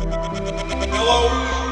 Hello.